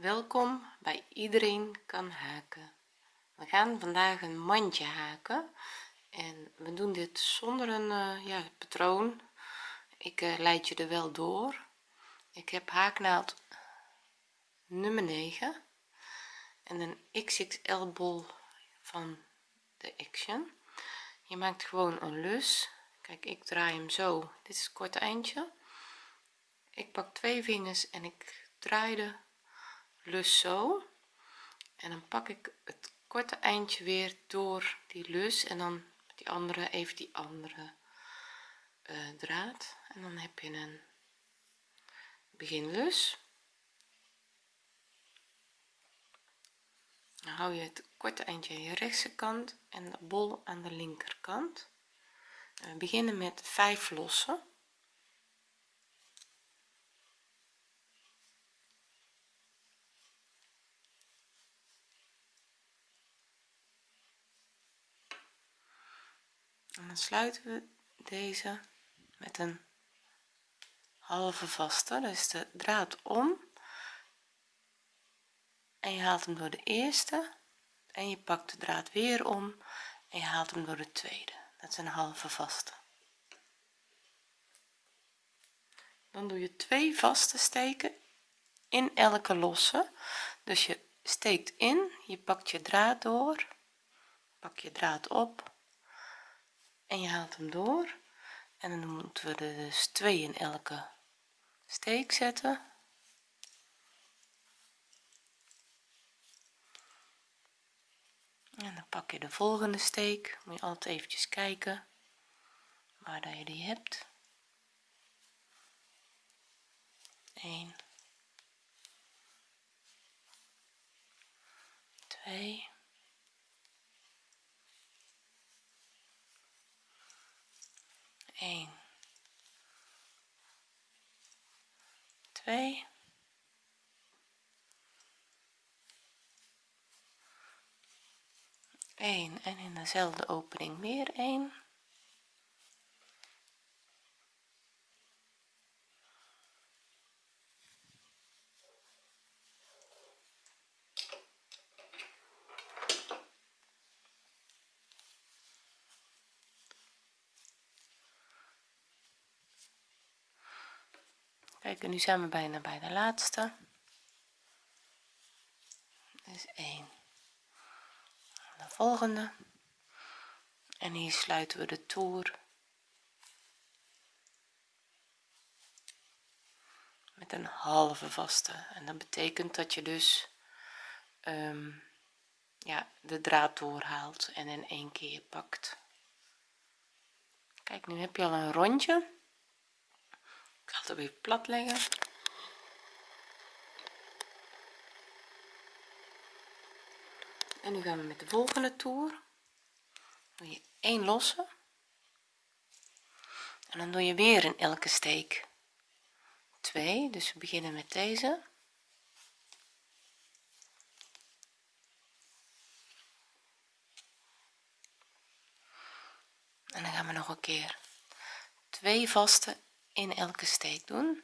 welkom bij iedereen kan haken. We gaan vandaag een mandje haken en we doen dit zonder een uh, ja, patroon. Ik uh, leid je er wel door. Ik heb haaknaald nummer 9 en een xxl bol van de action. Je maakt gewoon een lus. Kijk ik draai hem zo. Dit is het korte eindje. Ik pak twee vingers en ik draai de lus zo. En dan pak ik het korte eindje weer door die lus en dan die andere even die andere uh, draad. En dan heb je een beginlus. Dan hou je het korte eindje aan je rechtse kant en de bol aan de linkerkant. We beginnen met 5 lossen en dan sluiten we deze met een halve vaste. Dus de draad om. En je haalt hem door de eerste. En je pakt de draad weer om. En je haalt hem door de tweede. Dat is een halve vaste. Dan doe je twee vaste steken in elke losse. Dus je steekt in je pakt je draad door pak je draad op en je haalt hem door. En dan moeten we er dus twee in elke steek zetten. En dan pak je de volgende steek. Moet je altijd eventjes kijken waar dat je die hebt. 1 2 1 2 1 en in dezelfde opening weer 1 kijk nu zijn we bijna bij de laatste. Dus 1 de volgende. En hier sluiten we de toer. Met een halve vaste. En dat betekent dat je dus um, ja de draad doorhaalt en in één keer pakt. Kijk nu heb je al een rondje ik ga het weer plat leggen. En nu gaan we met de volgende toer. Doe je 1 losse. En dan doe je weer in elke steek. 2 dus we beginnen met deze. En dan gaan we nog een keer twee vaste in elke steek doen.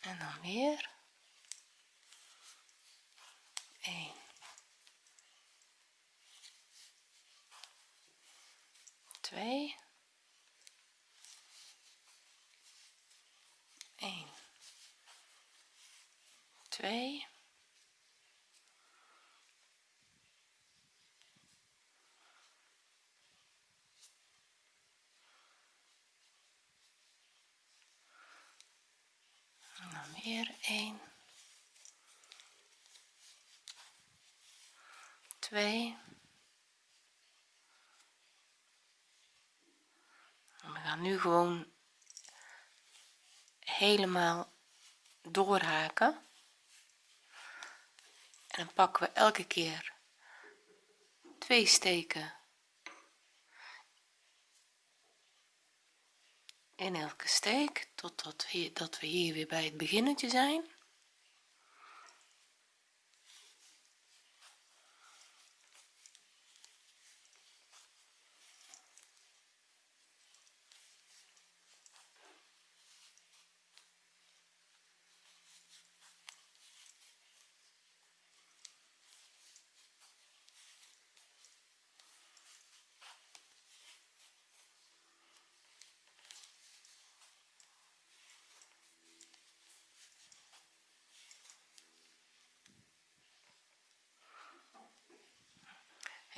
En dan weer 2 1 2 en dan weer 1 2 we gaan nu gewoon helemaal doorhaken. En dan pakken we elke keer twee steken in elke steek totdat hier dat we hier weer bij het beginnetje zijn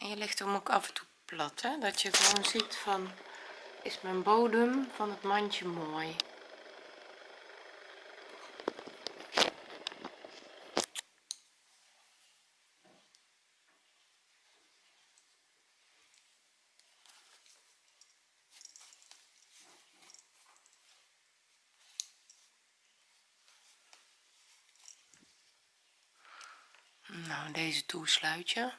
en je legt hem ook af en toe plat hè? dat je gewoon ziet van is mijn bodem van het mandje mooi nou deze toesluit je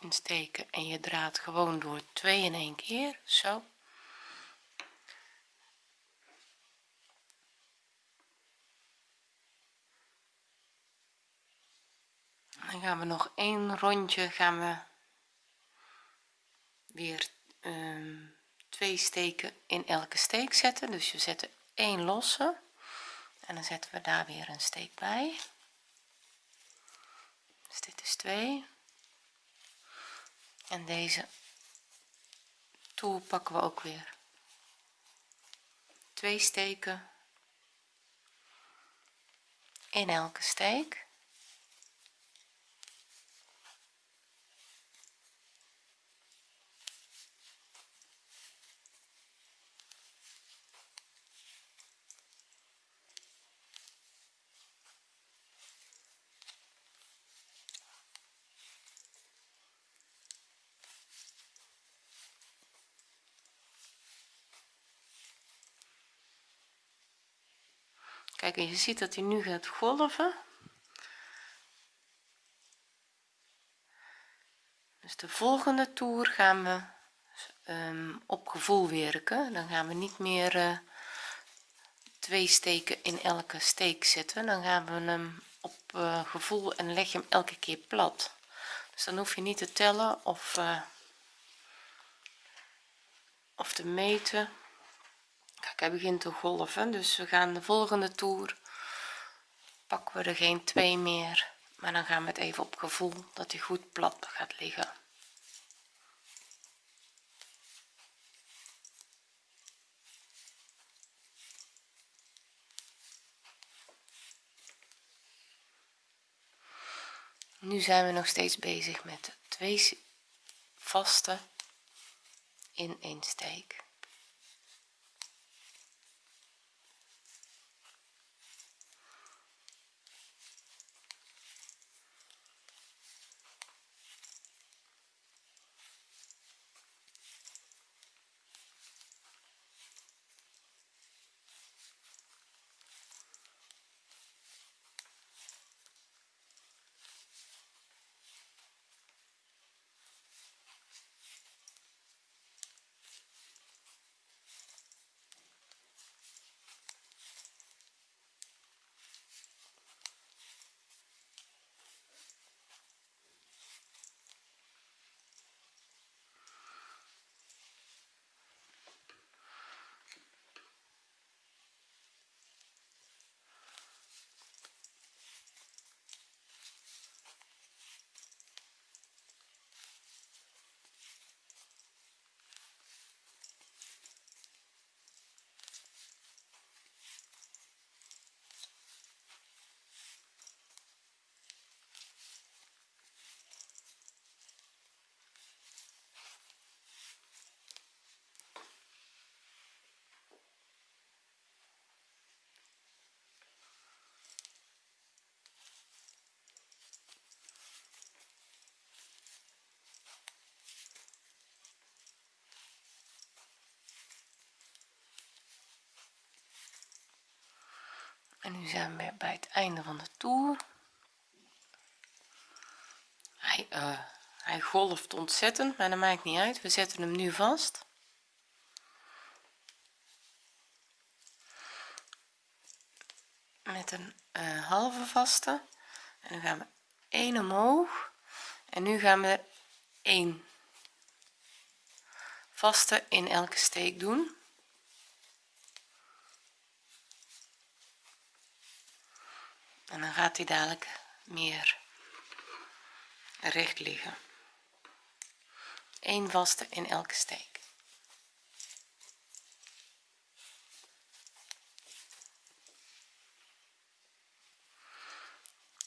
insteken en je draait gewoon door twee in één keer. Zo. Dan gaan we nog een rondje gaan we weer um, twee steken in elke steek zetten. Dus je zet één losse en dan zetten we daar weer een steek bij. Dus dit is 2 en deze toer pakken we ook weer. Twee steken in elke steek kijk je ziet dat hij nu gaat golven. Dus de volgende toer gaan we um, op gevoel werken. Dan gaan we niet meer uh, twee steken in elke steek zetten. Dan gaan we hem op uh, gevoel en leg je hem elke keer plat. Dus dan hoef je niet te tellen of uh, of te meten kijk hij begint te golven dus we gaan de volgende toer. Pakken we er geen twee meer maar dan gaan we het even op gevoel dat hij goed plat gaat liggen. Nu zijn we nog steeds bezig met twee vaste in een steek en nu zijn we bij het einde van de toer. Hij, uh, hij golft ontzettend maar dat maakt niet uit. We zetten hem nu vast. Met een uh, halve vaste. En dan gaan we 1 omhoog. En nu gaan we 1 vaste in elke steek doen en dan gaat hij dadelijk meer recht liggen. 1 vaste in elke steek.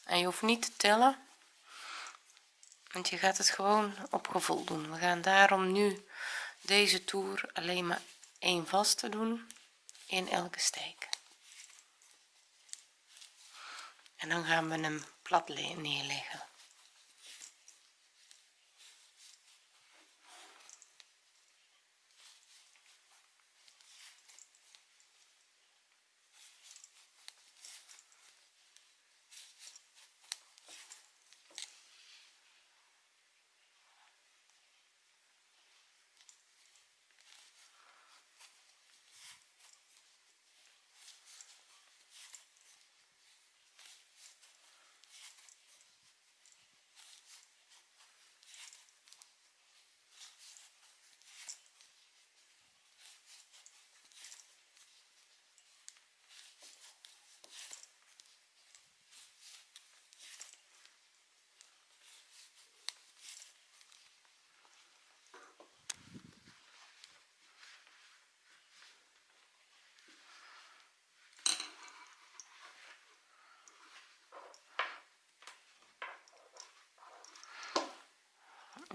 En je hoeft niet te tellen want je gaat het gewoon op gevoel doen. We gaan daarom nu deze toer alleen maar één vaste doen in elke steek en dan gaan we hem plat neerleggen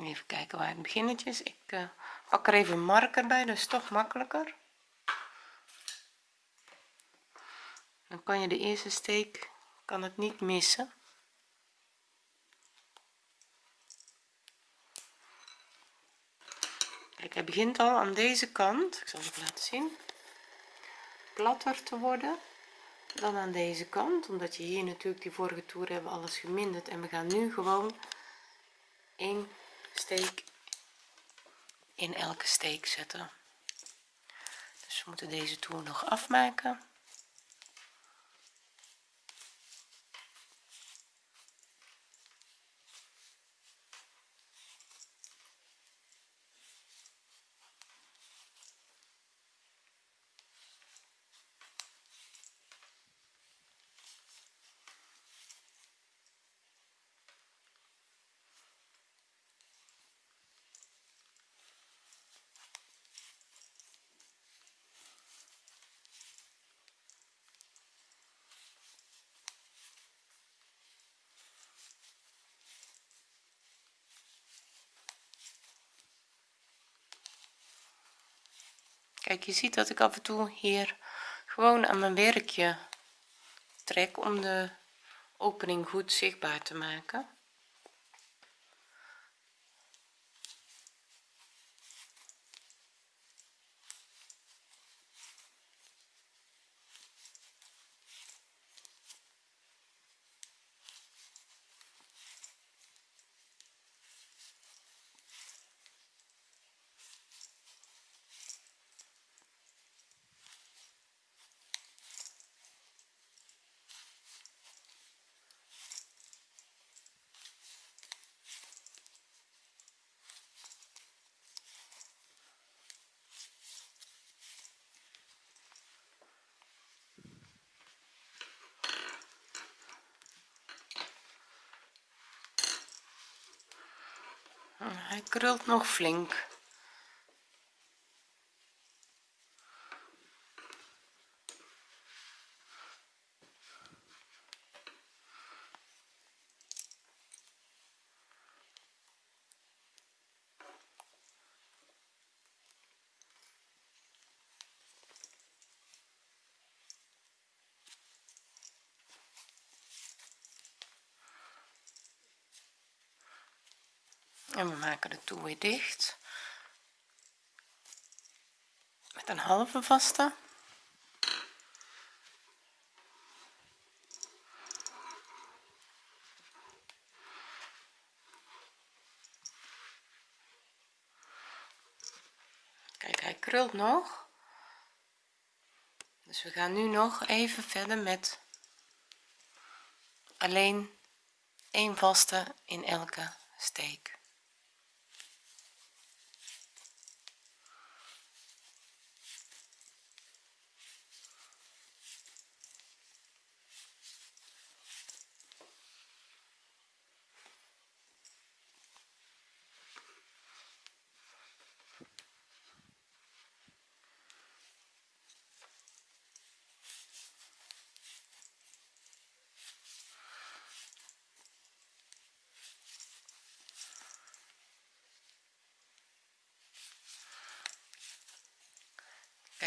even kijken waar het beginnetje is. Ik uh, pak er even een marker bij is toch makkelijker. Dan kan je de eerste steek kan het niet missen. Kijk hij begint al aan deze kant. Ik zal het laten zien. Platter te worden dan aan deze kant omdat je hier natuurlijk die vorige toer hebben alles geminderd en we gaan nu gewoon 1 steek in elke steek zetten. Dus we moeten deze toer nog afmaken kijk je ziet dat ik af en toe hier gewoon aan mijn werkje trek om de opening goed zichtbaar te maken hij krult nog flink doe weer dicht. Met een halve vaste. Kijk hij krult nog. Dus we gaan nu nog even verder met alleen één vaste in elke steek.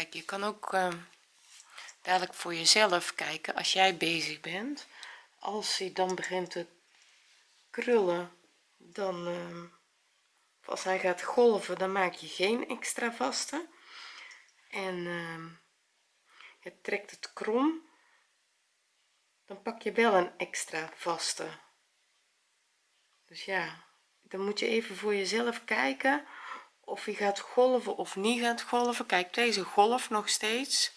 Kijk je kan ook uh, dadelijk voor jezelf kijken als jij bezig bent als hij dan begint te krullen dan uh, als hij gaat golven dan maak je geen extra vaste. En uh, je trekt het krom dan pak je wel een extra vaste. Dus ja dan moet je even voor jezelf kijken of hij gaat golven of niet gaat golven. Kijk deze golf nog steeds.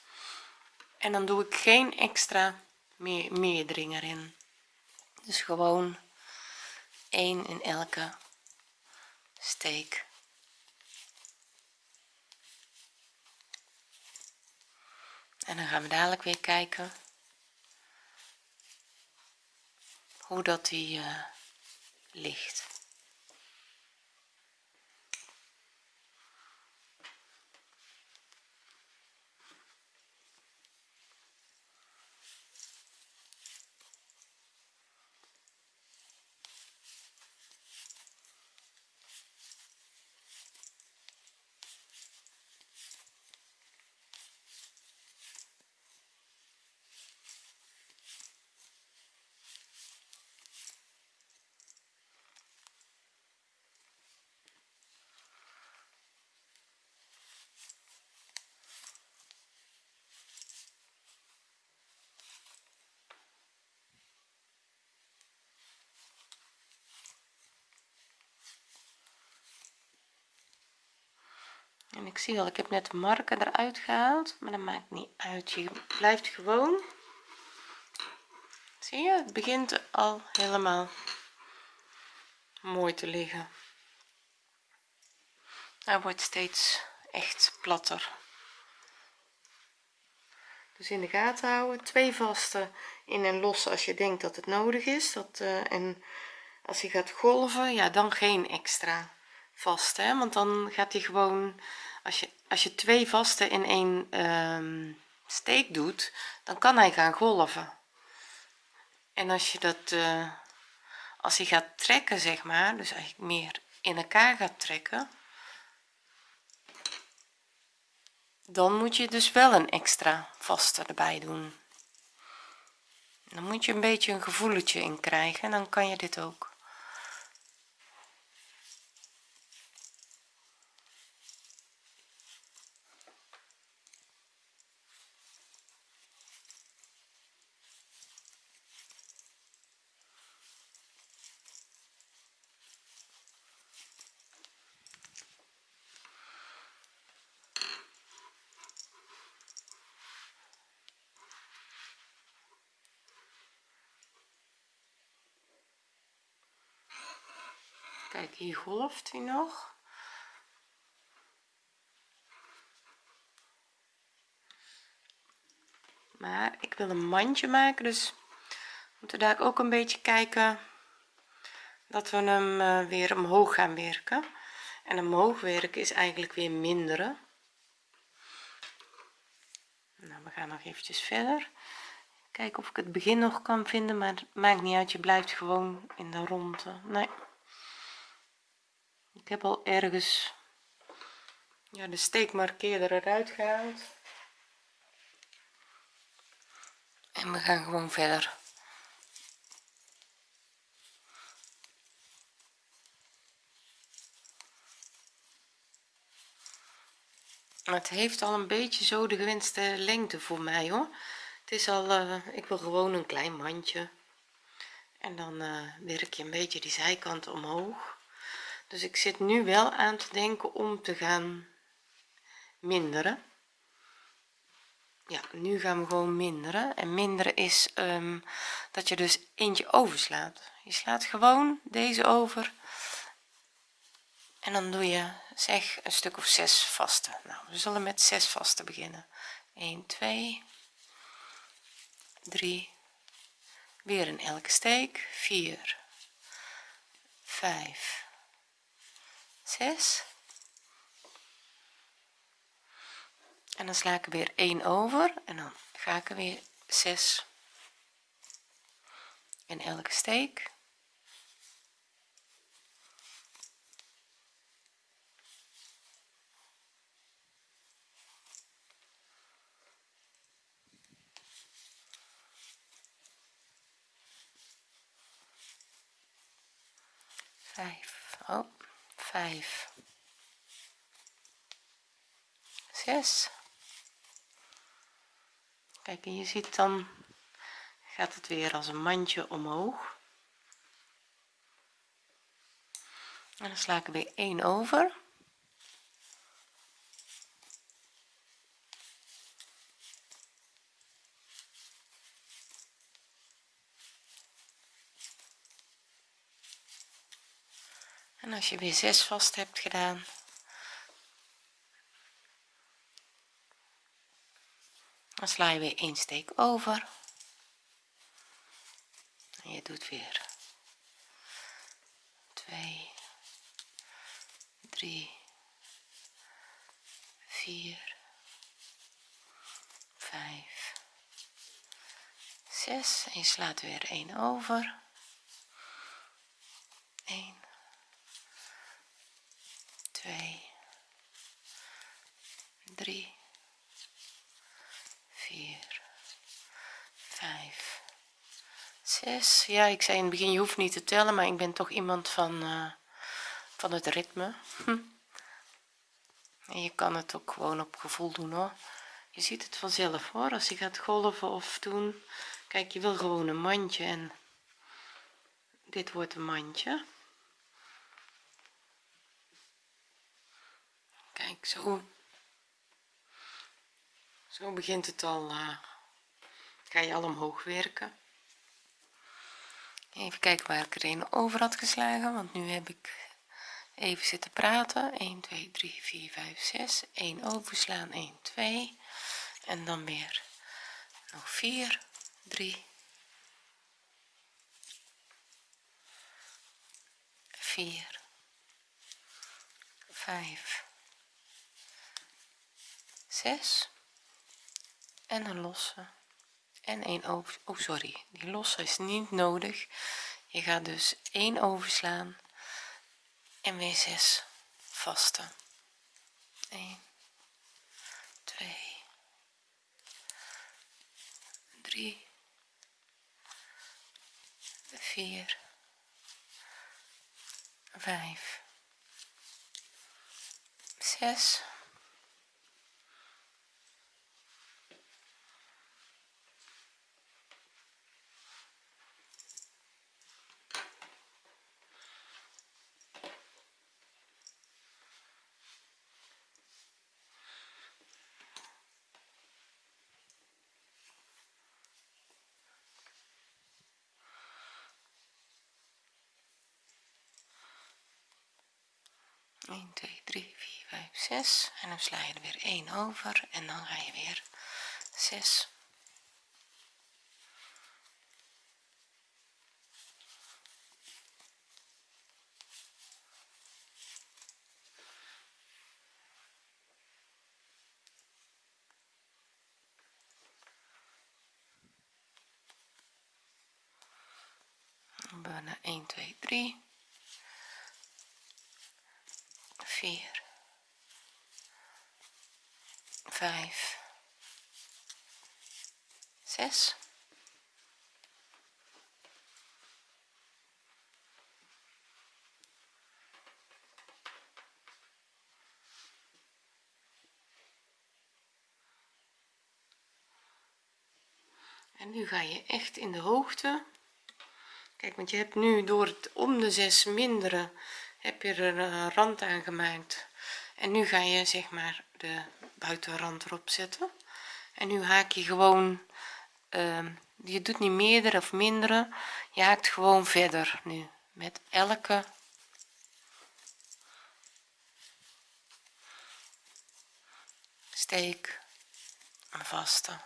En dan doe ik geen extra meer meerdring erin. Dus gewoon 1 in elke steek. En dan gaan we dadelijk weer kijken hoe dat die uh, ligt en ik zie al ik heb net de marker eruit gehaald maar dat maakt niet uit. Je blijft gewoon. Zie je het begint al helemaal mooi te liggen. Hij wordt steeds echt platter. Dus in de gaten houden twee vaste in en los als je denkt dat het nodig is. Dat uh, en als hij gaat golven ja dan geen extra vast hè? Want dan gaat hij gewoon als je als je twee vaste in één um, steek doet dan kan hij gaan golven. En als je dat uh, als hij gaat trekken zeg maar dus eigenlijk meer in elkaar gaat trekken dan moet je dus wel een extra vaste erbij doen. Dan moet je een beetje een gevoeletje in krijgen en dan kan je dit ook kijk hier golft hij nog? Maar ik wil een mandje maken dus moeten daar ook een beetje kijken dat we hem uh, weer omhoog gaan werken. En omhoog werken is eigenlijk weer minderen nou we gaan nog eventjes verder. Kijken of ik het begin nog kan vinden maar het maakt niet uit je blijft gewoon in de ronde nee ik heb al ergens ja, de steekmarkeerder eruit gehaald. En we gaan gewoon verder. Het heeft al een beetje zo de gewenste lengte voor mij hoor. Het is al uh, ik wil gewoon een klein mandje. En dan uh, werk je een beetje die zijkant omhoog dus ik zit nu wel aan te denken om te gaan minderen. Ja nu gaan we gewoon minderen. En minderen is um, dat je dus eentje overslaat. Je slaat gewoon deze over. En dan doe je zeg een stuk of zes vaste. Nou we zullen met zes vaste beginnen. 1 2 3 weer in elke steek. 4 5 6 en dan sla ik er weer 1 over en dan ga ik er weer 6 in elke steek. Vijf. Oh, vijf. Zes. Kijk en je ziet dan gaat het weer als een mandje omhoog. En dan sla ik er weer 1 over als je weer 6 vast hebt gedaan. Dan sla je weer een steek over. En je doet weer 2 3 4 5 6 en je slaat weer 1 over. 1 2 3 4 5 6 ja ik zei in het begin je hoeft niet te tellen maar ik ben toch iemand van uh, van het ritme. En je kan het ook gewoon op gevoel doen hoor. Je ziet het vanzelf hoor. Als je gaat golven of doen. Kijk je wil gewoon een mandje en dit wordt een mandje zo. Zo begint het al uh, ga je al omhoog werken? Even kijken waar ik er een over had geslagen want nu heb ik even zitten praten. 1 2 3 4 5 6 1 overslaan 1 2 en dan weer nog 4 3 4 5 6 en een losse en een over oh sorry die losse is niet nodig. Je gaat dus 1 overslaan en weer 6 vaste 1 2 3 4 5 6 1 2 3 4 5 6 en dan sla je er weer 1 over. En dan ga je weer 6 bijna 1 2 3 4 5 6 en nu ga je echt in de hoogte. Kijk want je hebt nu door het om de 6 minderen heb je er een rand aan gemaakt. En nu ga je zeg maar de buitenrand erop zetten. En nu haak je gewoon uh, je doet niet meerdere of mindere. Je haakt gewoon verder nu met elke steek een vaste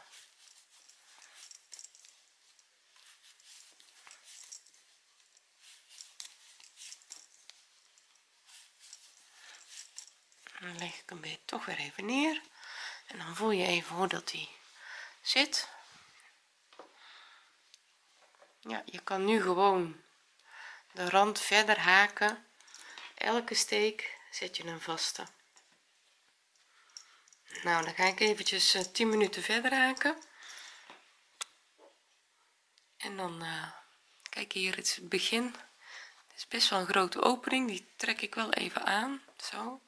dan leg ik hem weer toch weer even neer. En dan voel je even hoe dat die zit. Ja je kan nu gewoon de rand verder haken. Elke steek zet je een vaste nou dan ga ik eventjes uh, eh, 10 minuten verder haken. En dan uh, kijk hier het begin. Het is best wel een grote opening. Die trek ik wel even aan. Zo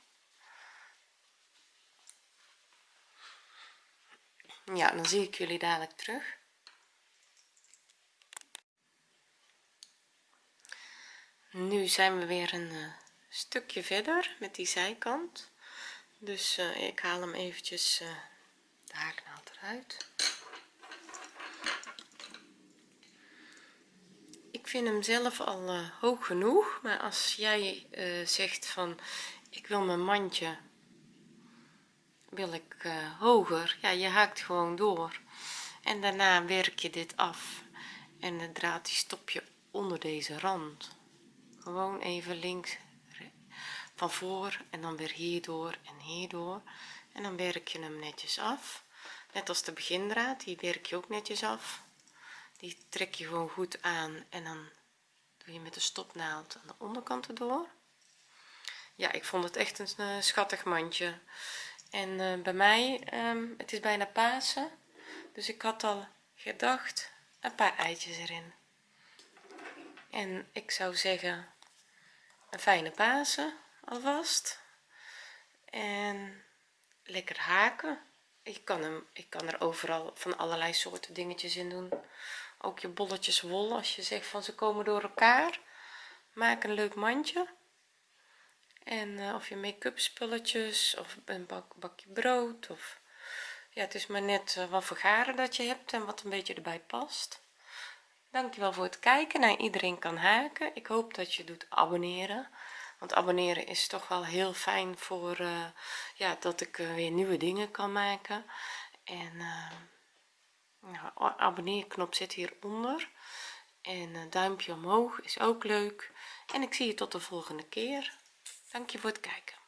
ja dan zie ik jullie dadelijk terug. Nu zijn we weer een uh, stukje verder met die zijkant. Dus uh, ik haal hem eventjes uh, de haaknaald eruit. Ik vind hem zelf al hoog genoeg maar als jij zegt van ik wil mijn mandje wil ik hoger. Ja je haakt gewoon door. En daarna werk je dit af. En de draad die stop je onder deze rand. Gewoon even links van voor en dan weer hierdoor en hierdoor. En dan werk je hem netjes af. Net als de begindraad die werk je ook netjes af. Die trek je gewoon goed aan en dan doe je met de stopnaald aan de onderkant erdoor ja ik vond het echt een uh, schattig mandje en uh, bij mij um, het is bijna Pasen dus ik had al gedacht een paar eitjes erin. En ik zou zeggen een fijne Pasen alvast. En lekker haken. Ik kan hem ik kan er overal van allerlei soorten dingetjes in doen. Ook je bolletjes wol als je zegt van ze komen door elkaar. Maak een leuk mandje en uh, of je make-up spulletjes of een bak, bakje brood of ja het is maar net uh, wat voor garen dat je hebt en wat een beetje erbij past. Dankjewel voor het kijken. Naar iedereen kan haken. Ik hoop dat je doet abonneren. Want abonneren is toch wel heel fijn voor uh, ja dat ik weer nieuwe dingen kan maken. En nou, abonneerknop zit hieronder. En duimpje omhoog is ook leuk. En ik zie je tot de volgende keer dank je voor het kijken